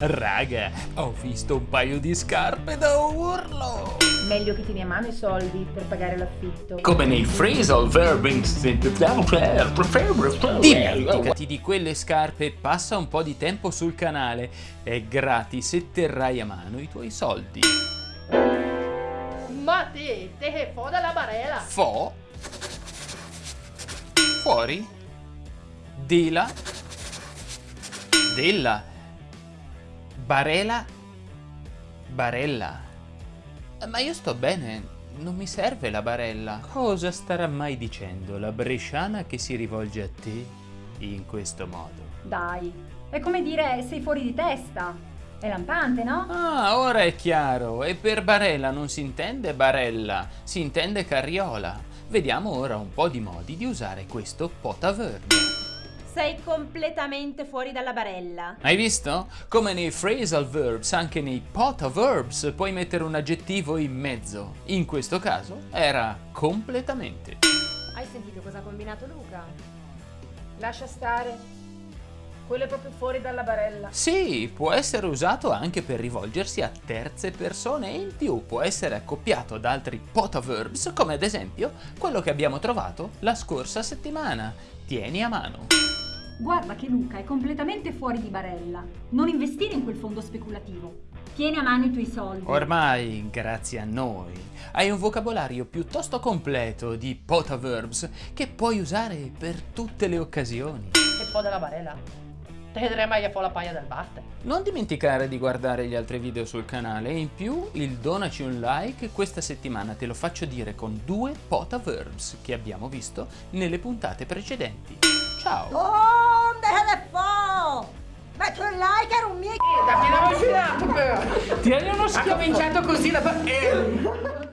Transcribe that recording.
Raga, ho visto un paio di scarpe da urlo! Meglio che tieni a mano i soldi per pagare l'affitto. Come nei phrasal verb Dimenticati di quelle scarpe passa un po' di tempo sul canale. È gratis e terrai a mano i tuoi soldi. Ma te, te che fo dalla barella! Fo? Fuori? Dila? Della? Barela? Barella? Ma io sto bene, non mi serve la barella. Cosa starà mai dicendo la bresciana che si rivolge a te in questo modo? Dai, è come dire sei fuori di testa. È lampante, no? Ah, ora è chiaro. E per barella non si intende barella, si intende carriola. Vediamo ora un po' di modi di usare questo potaverb. Sei completamente fuori dalla barella. Hai visto? Come nei phrasal verbs, anche nei pota verbs puoi mettere un aggettivo in mezzo. In questo caso era completamente. Hai sentito cosa ha combinato Luca? Lascia stare. Quello è proprio fuori dalla barella. Sì, può essere usato anche per rivolgersi a terze persone e in più può essere accoppiato ad altri pota verbs come ad esempio quello che abbiamo trovato la scorsa settimana. Tieni a mano. Guarda che Luca è completamente fuori di barella. Non investire in quel fondo speculativo. Tieni a mano i tuoi soldi. Ormai, grazie a noi, hai un vocabolario piuttosto completo di potaverbs che puoi usare per tutte le occasioni. E fo della barella. Te vedrai mai a fo la paia del batte. Non dimenticare di guardare gli altri video sul canale e in più il donaci un like questa settimana te lo faccio dire con due potaverbs che abbiamo visto nelle puntate precedenti. Ciao! Oh, deja de fo! Metti un like era un mio... Dammi una vicinato però! Tieni uno Ha cominciato così la... Eh.